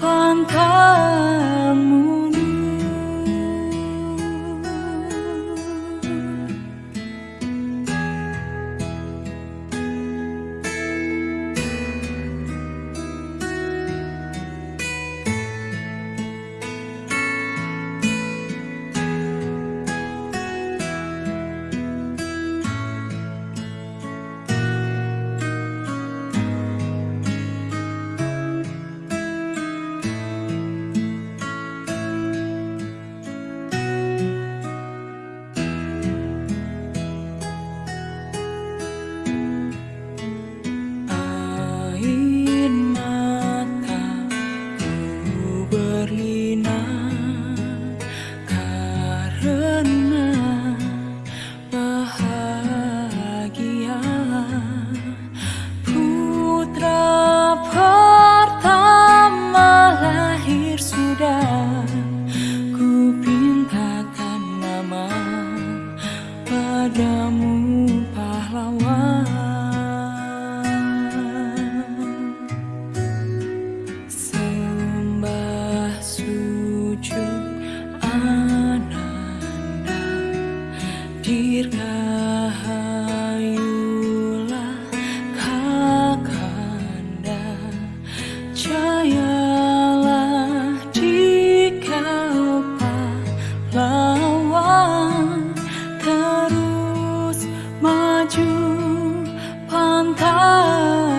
pangkamu pernah bahagia Putra pertama lahir sudah. Ku pintakan nama padamu. 看。